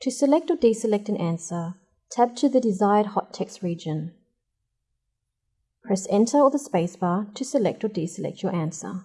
To select or deselect an answer, tap to the desired hot text region. Press Enter or the spacebar to select or deselect your answer.